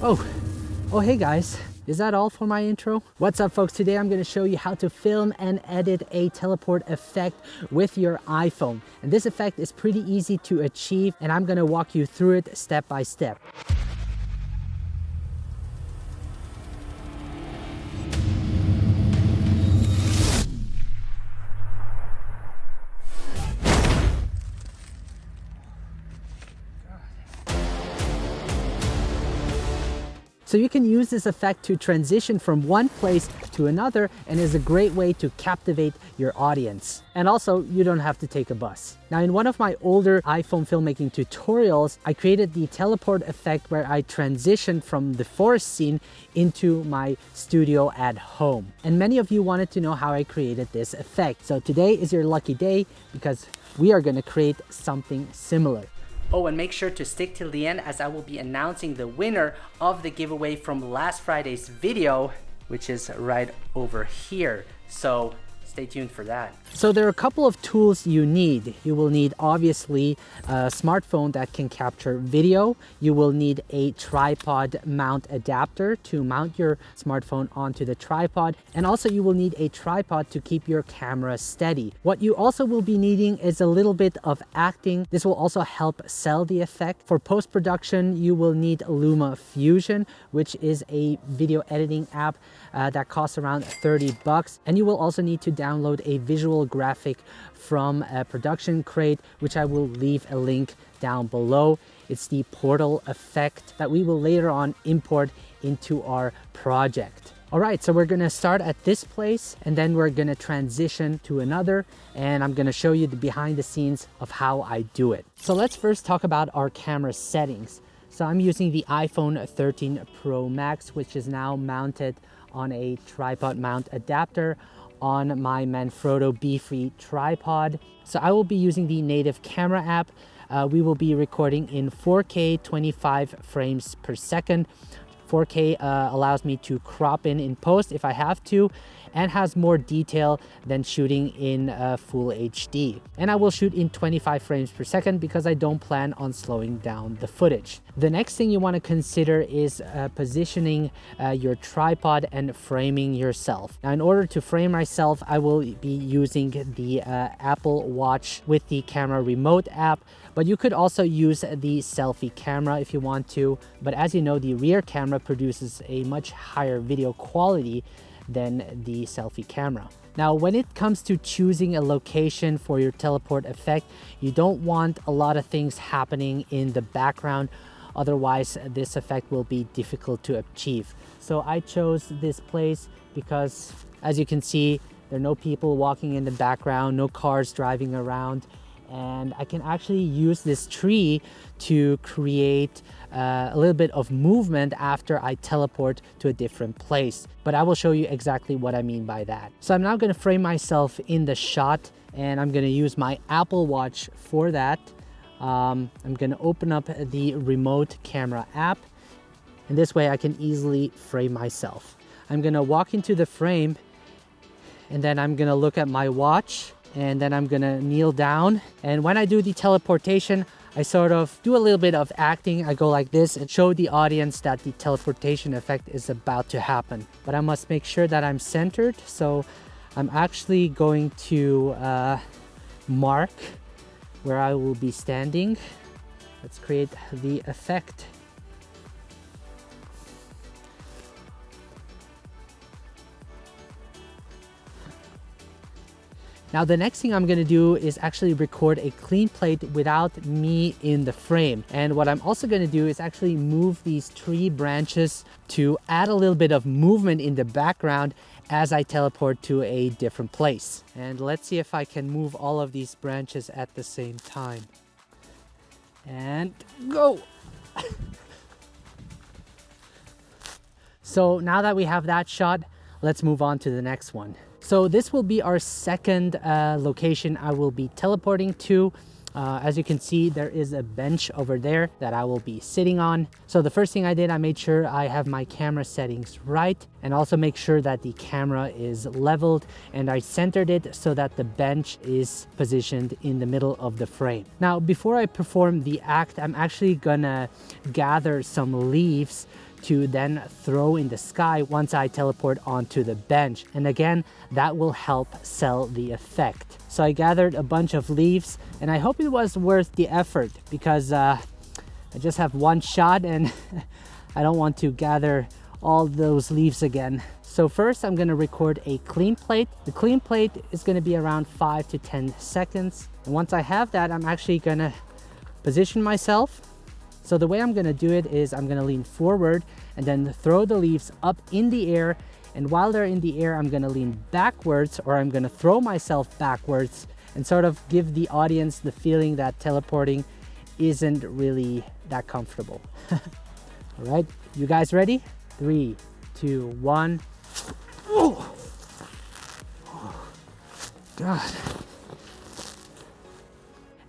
Oh, oh hey guys. Is that all for my intro? What's up folks? Today I'm going to show you how to film and edit a teleport effect with your iPhone. And this effect is pretty easy to achieve and I'm going to walk you through it step by step. So you can use this effect to transition from one place to another and is a great way to captivate your audience. And also, you don't have to take a bus. Now, in one of my older iPhone filmmaking tutorials, I created the teleport effect where I transitioned from the forest scene into my studio at home. And many of you wanted to know how I created this effect. So today is your lucky day because we are gonna create something similar. Oh, and make sure to stick till the end as I will be announcing the winner of the giveaway from last Friday's video, which is right over here. So stay tuned for that. So there are a couple of tools you need. You will need obviously a smartphone that can capture video. You will need a tripod mount adapter to mount your smartphone onto the tripod. And also you will need a tripod to keep your camera steady. What you also will be needing is a little bit of acting. This will also help sell the effect. For post-production, you will need Luma Fusion, which is a video editing app uh, that costs around 30 bucks. And you will also need to download a visual graphic from a production crate, which I will leave a link down below. It's the portal effect that we will later on import into our project. All right, so we're gonna start at this place and then we're gonna transition to another and I'm gonna show you the behind the scenes of how I do it. So let's first talk about our camera settings. So I'm using the iPhone 13 Pro Max, which is now mounted on a tripod mount adapter on my Manfrotto Befree tripod. So I will be using the native camera app. Uh, we will be recording in 4K 25 frames per second. 4K uh, allows me to crop in in post if I have to and has more detail than shooting in uh, full HD. And I will shoot in 25 frames per second because I don't plan on slowing down the footage. The next thing you want to consider is uh, positioning uh, your tripod and framing yourself. Now in order to frame myself, I will be using the uh, Apple Watch with the camera remote app, but you could also use the selfie camera if you want to. But as you know, the rear camera produces a much higher video quality than the selfie camera. Now, when it comes to choosing a location for your teleport effect, you don't want a lot of things happening in the background. Otherwise, this effect will be difficult to achieve. So I chose this place because as you can see, there are no people walking in the background, no cars driving around and I can actually use this tree to create uh, a little bit of movement after I teleport to a different place. But I will show you exactly what I mean by that. So I'm now going to frame myself in the shot and I'm going to use my Apple Watch for that. Um, I'm to open up the remote camera app and this way I can easily frame myself. I'm to walk into the frame and then I'm to look at my watch and then I'm gonna kneel down. And when I do the teleportation, I sort of do a little bit of acting. I go like this and show the audience that the teleportation effect is about to happen. But I must make sure that I'm centered. So I'm actually going to uh, mark where I will be standing. Let's create the effect. Now the next thing I'm gonna do is actually record a clean plate without me in the frame. And what I'm also gonna do is actually move these tree branches to add a little bit of movement in the background as I teleport to a different place. And let's see if I can move all of these branches at the same time. And go! so now that we have that shot, let's move on to the next one. So this will be our second uh, location I will be teleporting to. Uh, as you can see, there is a bench over there that I will be sitting on. So the first thing I did, I made sure I have my camera settings right and also make sure that the camera is leveled and I centered it so that the bench is positioned in the middle of the frame. Now, before I perform the act, I'm actually gonna gather some leaves to then throw in the sky once I teleport onto the bench. And again, that will help sell the effect. So I gathered a bunch of leaves and I hope it was worth the effort because uh, I just have one shot and I don't want to gather all those leaves again. So first I'm gonna record a clean plate. The clean plate is gonna be around five to 10 seconds. And once I have that, I'm actually gonna position myself. So the way I'm gonna do it is I'm gonna lean forward and then throw the leaves up in the air. And while they're in the air, I'm gonna lean backwards or I'm gonna throw myself backwards and sort of give the audience the feeling that teleporting isn't really that comfortable. All right, you guys ready? Three, two, one. Oh, God.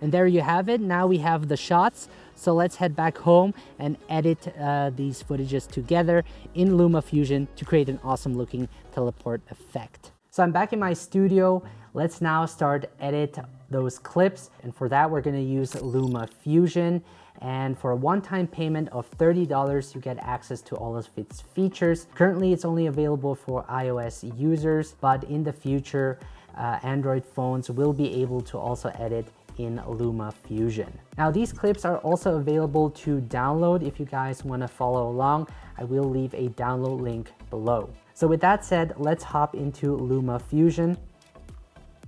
And there you have it. Now we have the shots. So let's head back home and edit uh, these footages together in LumaFusion to create an awesome looking teleport effect. So I'm back in my studio. Let's now start edit those clips. And for that, we're gonna use LumaFusion. And for a one-time payment of $30, you get access to all of its features. Currently, it's only available for iOS users, but in the future, uh, Android phones will be able to also edit in Luma Fusion. Now these clips are also available to download if you guys want to follow along. I will leave a download link below. So with that said, let's hop into Luma Fusion.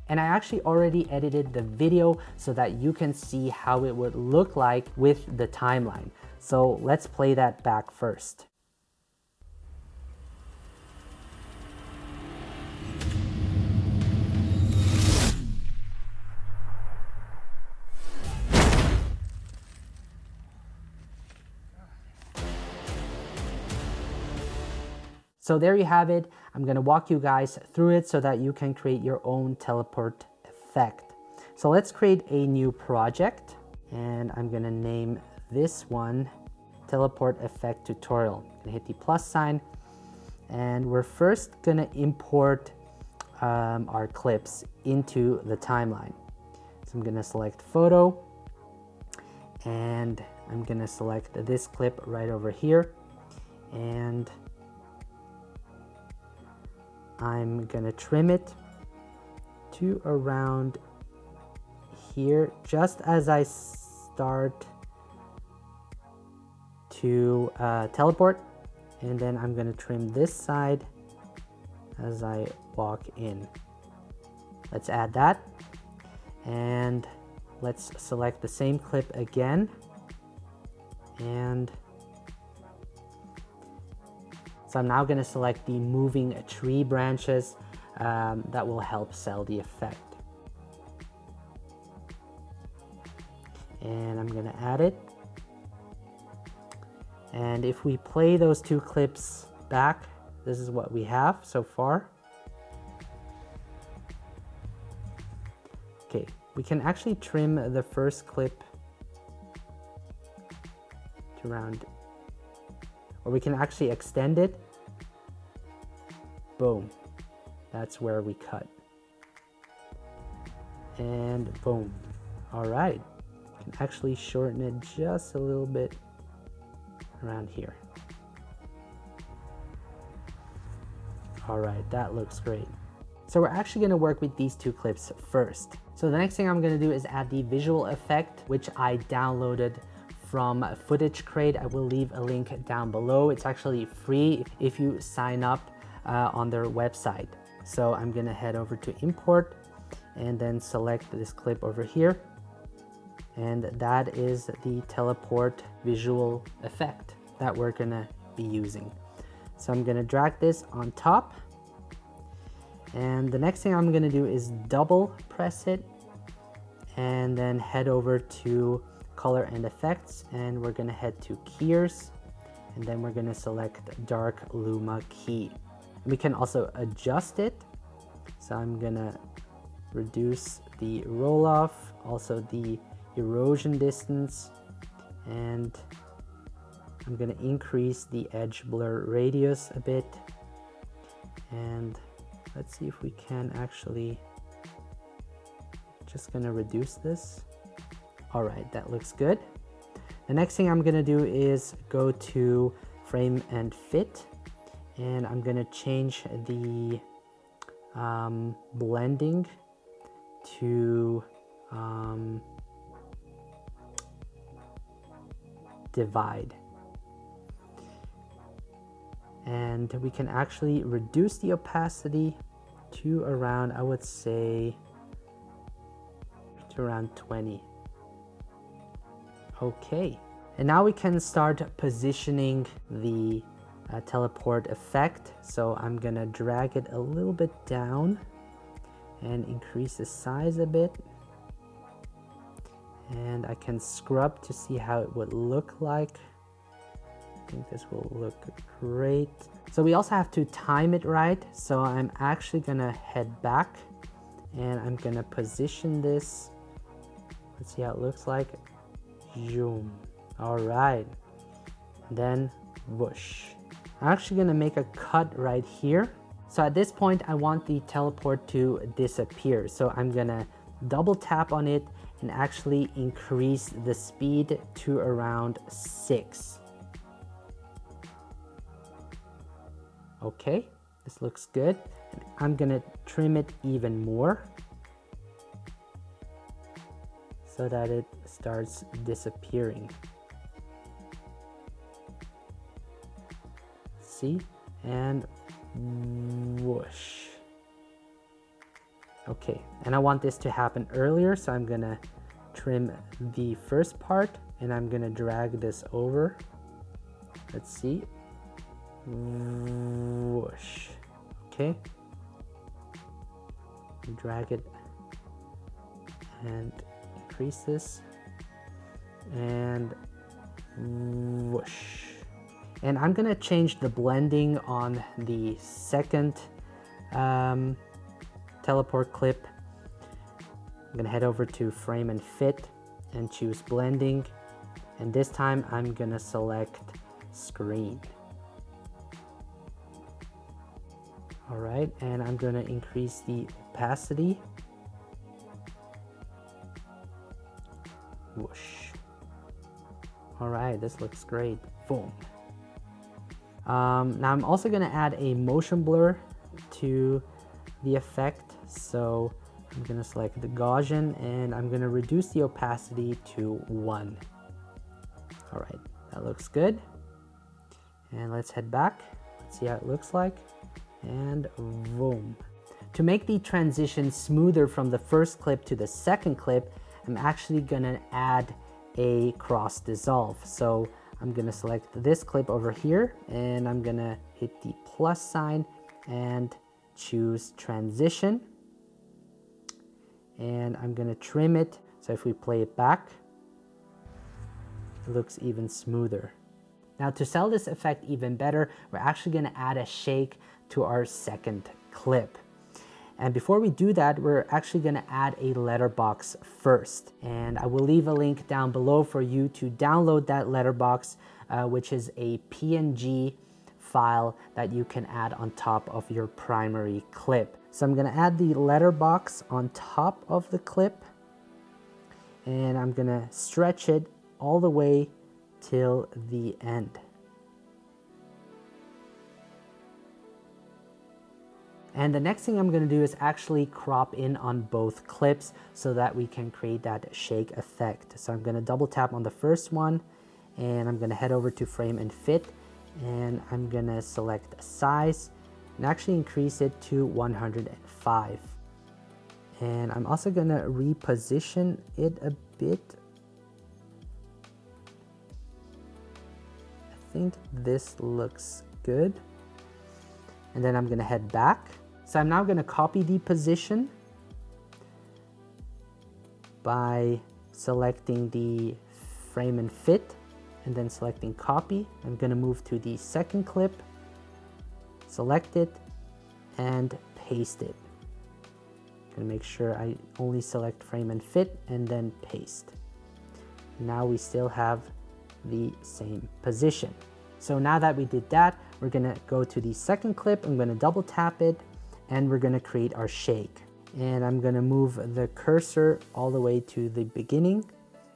And I actually already edited the video so that you can see how it would look like with the timeline. So let's play that back first. So there you have it. I'm gonna walk you guys through it so that you can create your own teleport effect. So let's create a new project and I'm gonna name this one teleport effect tutorial. I'm gonna hit the plus sign and we're first gonna import um, our clips into the timeline. So I'm gonna select photo and I'm gonna select this clip right over here and I'm gonna trim it to around here just as I start to uh, teleport. And then I'm gonna trim this side as I walk in. Let's add that. And let's select the same clip again. And so I'm now gonna select the moving tree branches um, that will help sell the effect. And I'm gonna add it. And if we play those two clips back, this is what we have so far. Okay, we can actually trim the first clip to around or we can actually extend it. Boom. That's where we cut. And boom. All right. Can actually shorten it just a little bit around here. All right, that looks great. So we're actually gonna work with these two clips first. So the next thing I'm gonna do is add the visual effect, which I downloaded from Footage Crate. I will leave a link down below. It's actually free if you sign up uh, on their website. So I'm gonna head over to import and then select this clip over here. And that is the teleport visual effect that we're gonna be using. So I'm gonna drag this on top. And the next thing I'm gonna do is double press it and then head over to color and effects and we're gonna head to keyers and then we're gonna select dark luma key. We can also adjust it. So i'm gonna reduce the roll off also the erosion distance and i'm gonna increase the edge blur radius a bit. And let's see if we can actually just gonna reduce this all right, that looks good. The next thing I'm gonna do is go to frame and fit and I'm gonna change the um, blending to um, divide and we can actually reduce the opacity to around I would say to around 20 okay and now we can start positioning the uh, teleport effect. So I'm gonna drag it a little bit down and increase the size a bit. And I can scrub to see how it would look like. I think this will look great. So we also have to time it right. So I'm actually gonna head back and I'm gonna position this. Let's see how it looks like. Zoom. All right. Then whoosh. I'm actually gonna make a cut right here. So at this point, I want the teleport to disappear. So I'm gonna double tap on it and actually increase the speed to around six. Okay, this looks good. I'm gonna trim it even more so that it starts disappearing. see? And whoosh. Okay and I want this to happen earlier so I'm gonna trim the first part and I'm gonna drag this over. Let's see. Whoosh. Okay. Drag it and increase this and whoosh and I'm gonna change the blending on the second um, teleport clip. I'm gonna head over to frame and fit and choose blending. And this time I'm gonna select screen. All right, and I'm gonna increase the opacity. Whoosh. All right, this looks great. Boom. Um, now I'm also going to add a motion blur to the effect. So I'm going to select the Gaussian and I'm going to reduce the opacity to 1. All right, that looks good. And let's head back. Let's see how it looks like. And boom. To make the transition smoother from the first clip to the second clip, I'm actually going to add a cross dissolve. So I'm gonna select this clip over here and I'm gonna hit the plus sign and choose transition. And I'm gonna trim it. So if we play it back, it looks even smoother. Now to sell this effect even better, we're actually gonna add a shake to our second clip. And before we do that, we're actually gonna add a letterbox first. And I will leave a link down below for you to download that letterbox, uh, which is a PNG file that you can add on top of your primary clip. So I'm gonna add the letterbox on top of the clip and I'm gonna stretch it all the way till the end. And the next thing I'm gonna do is actually crop in on both clips so that we can create that shake effect. So I'm gonna double tap on the first one and I'm gonna head over to frame and fit and I'm gonna select size and actually increase it to 105. And I'm also gonna reposition it a bit. I think this looks good. And then I'm gonna head back so I'm now gonna copy the position by selecting the frame and fit and then selecting copy. I'm gonna move to the second clip, select it and paste it. Gonna make sure I only select frame and fit and then paste. Now we still have the same position. So now that we did that, we're gonna go to the second clip. I'm gonna double tap it and we're gonna create our shake. And I'm gonna move the cursor all the way to the beginning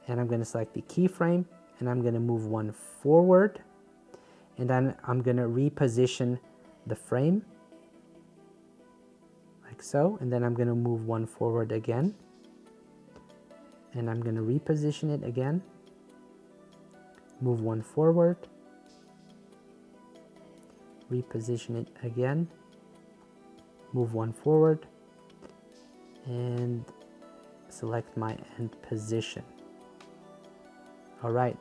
and I'm gonna select the keyframe and I'm gonna move one forward and then I'm gonna reposition the frame like so and then I'm gonna move one forward again and I'm gonna reposition it again move one forward reposition it again move one forward and select my end position. All right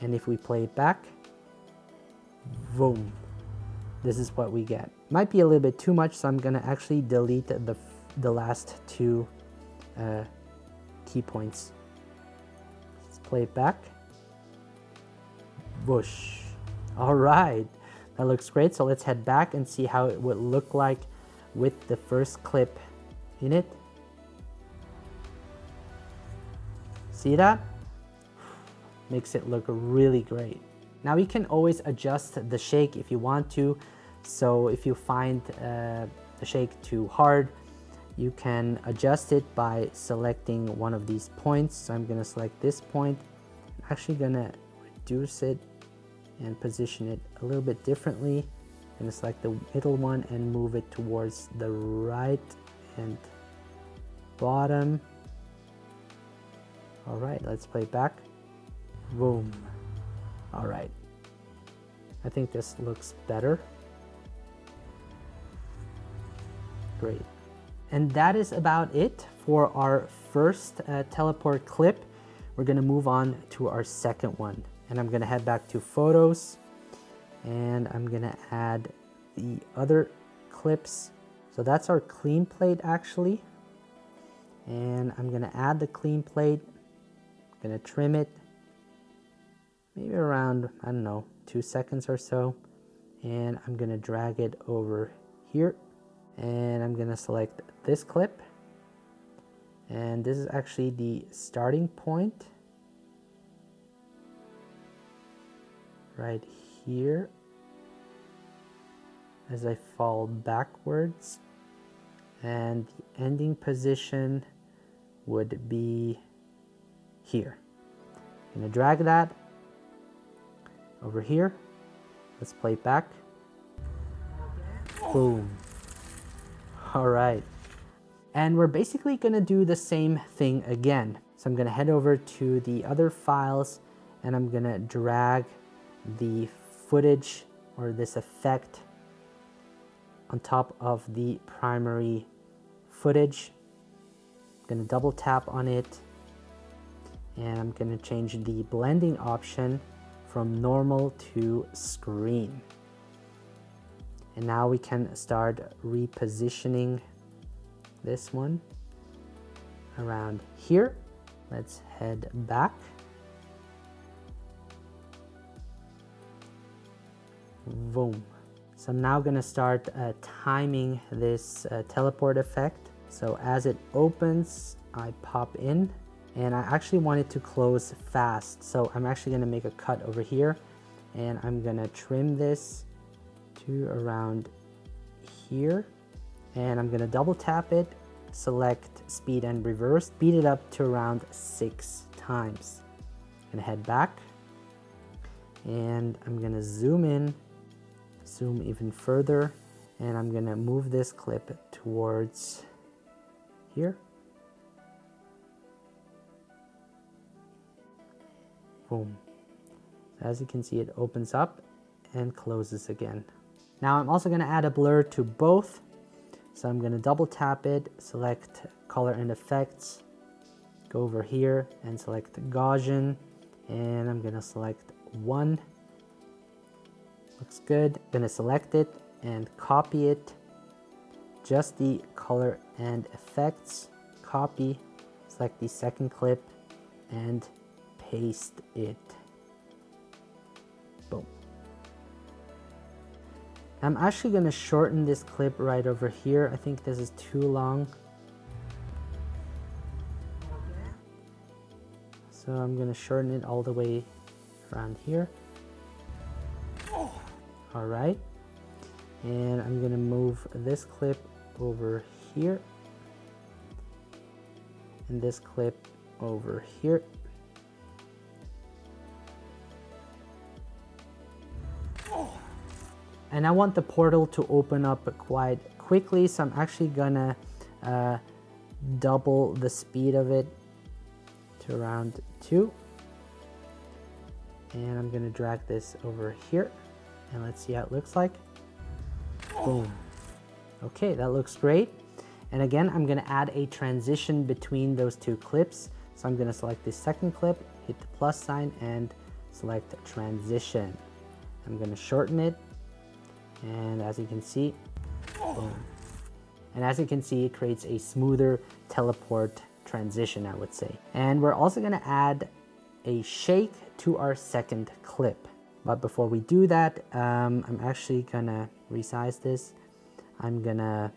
and if we play it back boom this is what we get. Might be a little bit too much so I'm gonna actually delete the the last two uh, key points. Let's play it back. Bush. all right that looks great so let's head back and see how it would look like with the first clip in it see that makes it look really great now you can always adjust the shake if you want to. So if you find uh, the shake too hard, you can adjust it by selecting one of these points. So I'm gonna select this point. I'm actually gonna reduce it and position it a little bit differently. I'm select the middle one and move it towards the right and bottom. All right, let's play back. Boom. All right. I think this looks better. Great. And that is about it for our first uh, teleport clip. We're gonna move on to our second one. And I'm gonna head back to photos and I'm gonna add the other clips. So that's our clean plate actually. And I'm gonna add the clean plate, I'm gonna trim it maybe around, I don't know, two seconds or so. And I'm gonna drag it over here and I'm gonna select this clip. And this is actually the starting point right here as I fall backwards and the ending position would be here. I'm gonna drag that over here. Let's play it back. Boom. All right. And we're basically gonna do the same thing again. So I'm gonna head over to the other files and I'm gonna drag the footage or this effect on top of the primary footage. I'm gonna double tap on it and I'm gonna change the blending option from normal to screen. And now we can start repositioning this one around here. Let's head back. Boom. So I'm now gonna start uh, timing this uh, teleport effect. So as it opens, I pop in and I actually want it to close fast. So I'm actually gonna make a cut over here and I'm gonna trim this to around here and I'm gonna double tap it, select speed and reverse, speed it up to around six times. I'm gonna head back and I'm gonna zoom in, zoom even further and I'm gonna move this clip towards here Boom. As you can see, it opens up and closes again. Now I'm also to add a blur to both. So I'm to double tap it, select color and effects, go over here and select Gaussian, and I'm to select one. Looks good. To select it and copy it. Just the color and effects, copy, select the second clip and paste it. Boom. I'm actually to shorten this clip right over here. I think this is too long. So I'm to shorten it all the way around here. All right. And I'm to move this clip over here. And this clip over here. And I want the portal to open up quite quickly, so I'm actually gonna uh, double the speed of it to around two. And I'm gonna drag this over here and let's see how it looks like. Boom. Okay, that looks great. And again, I'm gonna add a transition between those two clips. So I'm gonna select the second clip, hit the plus sign and select transition. I'm gonna shorten it. And as you can see, boom. And as you can see, it creates a smoother teleport transition, I would say. And we're also gonna add a shake to our second clip. But before we do that, um, I'm actually gonna resize this. I'm gonna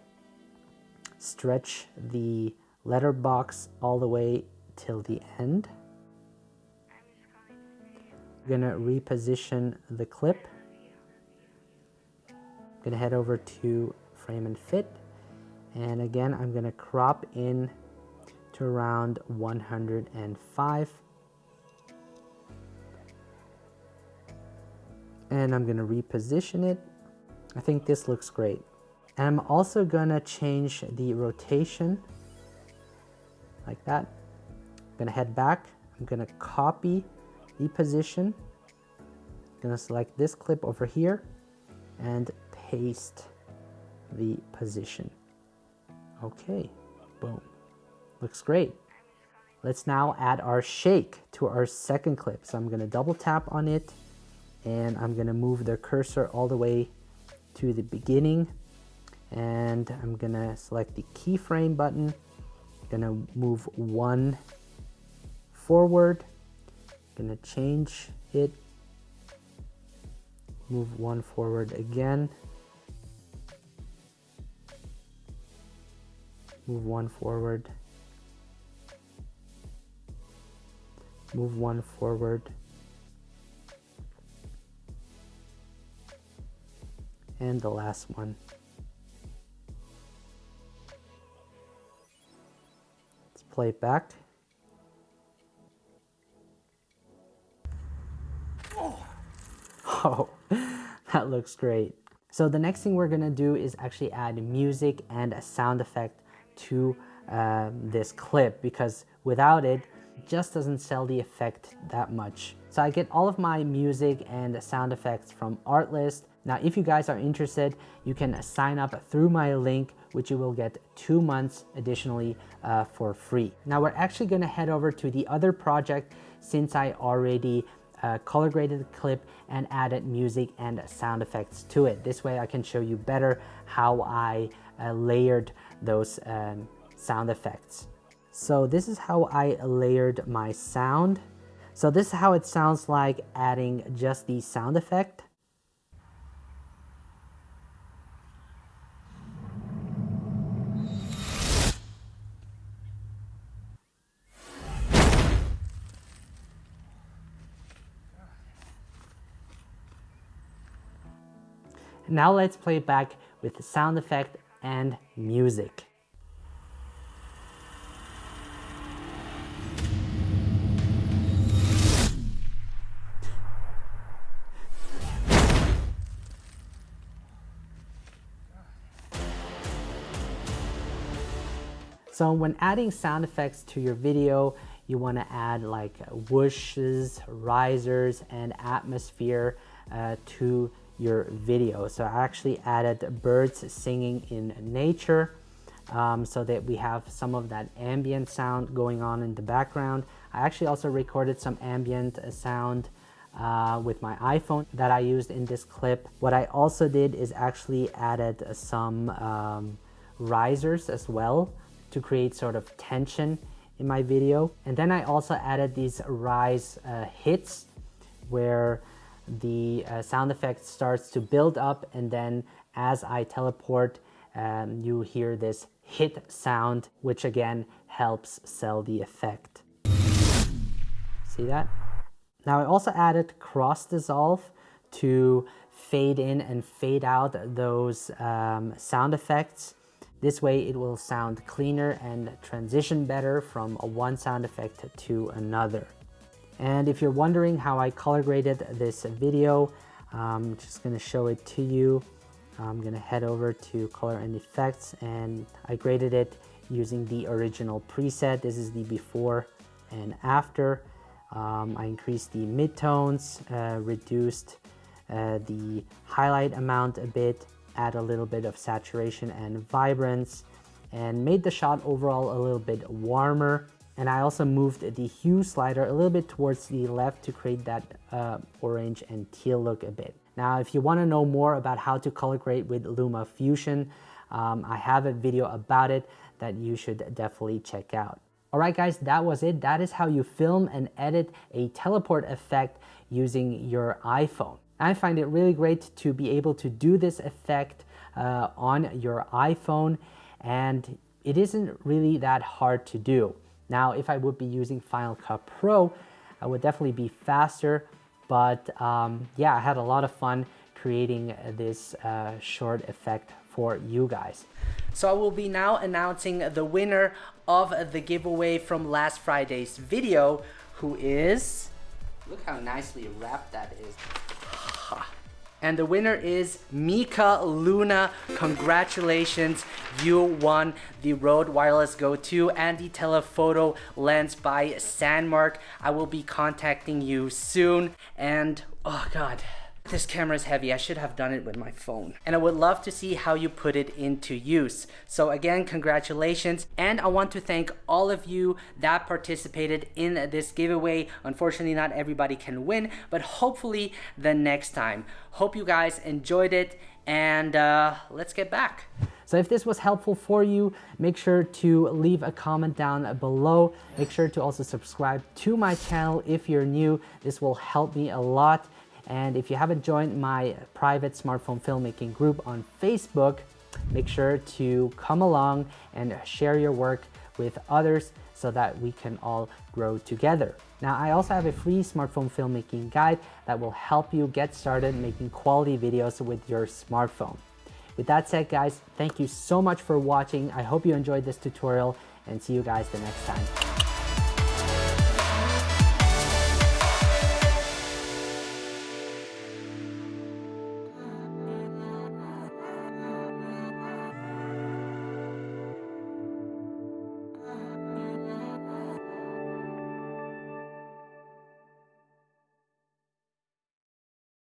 stretch the letterbox all the way till the end. I'm gonna reposition the clip. I'm gonna head over to frame and fit. And again, I'm gonna crop in to around 105 and I'm gonna reposition it. I think this looks great. And I'm also gonna change the rotation like that. I'm gonna head back. I'm gonna copy the position. I'm gonna select this clip over here and paste the position. Okay, boom. Looks great. Let's now add our shake to our second clip. So I'm gonna double tap on it and I'm gonna move the cursor all the way to the beginning. And I'm gonna select the keyframe button. Gonna move one forward. Gonna change it. Move one forward again. Move one forward. Move one forward and the last one. Let's play it back. Oh, that looks great. So the next thing we're gonna do is actually add music and a sound effect to um, this clip because without it, it just doesn't sell the effect that much. So I get all of my music and sound effects from Artlist now, if you guys are interested, you can sign up through my link, which you will get two months additionally uh, for free. Now, we're actually gonna head over to the other project since I already uh, color graded the clip and added music and sound effects to it. This way I can show you better how I uh, layered those um, sound effects. So this is how I layered my sound. So this is how it sounds like adding just the sound effect. Now let's play it back with the sound effect and music. So when adding sound effects to your video, you want to add like whooshes, risers, and atmosphere uh, to your video. So I actually added birds singing in nature um, so that we have some of that ambient sound going on in the background. I actually also recorded some ambient sound uh, with my iPhone that I used in this clip. What I also did is actually added some um, risers as well to create sort of tension in my video. And then I also added these rise uh, hits where the uh, sound effect starts to build up and then as I teleport um, you hear this hit sound which again helps sell the effect. See that? Now I also added cross dissolve to fade in and fade out those um, sound effects. This way it will sound cleaner and transition better from one sound effect to another. And if you're wondering how I color graded this video, I'm just gonna show it to you. I'm gonna head over to color and effects and I graded it using the original preset. This is the before and after. Um, I increased the midtones, uh, reduced uh, the highlight amount a bit, add a little bit of saturation and vibrance, and made the shot overall a little bit warmer. And I also moved the hue slider a little bit towards the left to create that uh, orange and teal look a bit. Now, if you wanna know more about how to color grade with Luma Fusion, um, I have a video about it that you should definitely check out. All right, guys, that was it. That is how you film and edit a teleport effect using your iPhone. I find it really great to be able to do this effect uh, on your iPhone and it isn't really that hard to do. Now, if I would be using Final Cut Pro, I would definitely be faster, but um, yeah, I had a lot of fun creating this uh, short effect for you guys. So I will be now announcing the winner of the giveaway from last Friday's video, who is, look how nicely wrapped that is. And the winner is Mika Luna. Congratulations, you won the Rode Wireless Go 2 and the telephoto lens by Sandmarc. I will be contacting you soon. And oh God, this camera is heavy. I should have done it with my phone. And I would love to see how you put it into use. So again, congratulations. And I want to thank all of you that participated in this giveaway. Unfortunately, not everybody can win, but hopefully the next time. Hope you guys enjoyed it and uh, let's get back. So if this was helpful for you, make sure to leave a comment down below. Make sure to also subscribe to my channel if you're new. This will help me a lot. And if you haven't joined my private smartphone filmmaking group on Facebook, make sure to come along and share your work with others so that we can all grow together. Now, I also have a free smartphone filmmaking guide that will help you get started making quality videos with your smartphone. With that said, guys, thank you so much for watching. I hope you enjoyed this tutorial and see you guys the next time.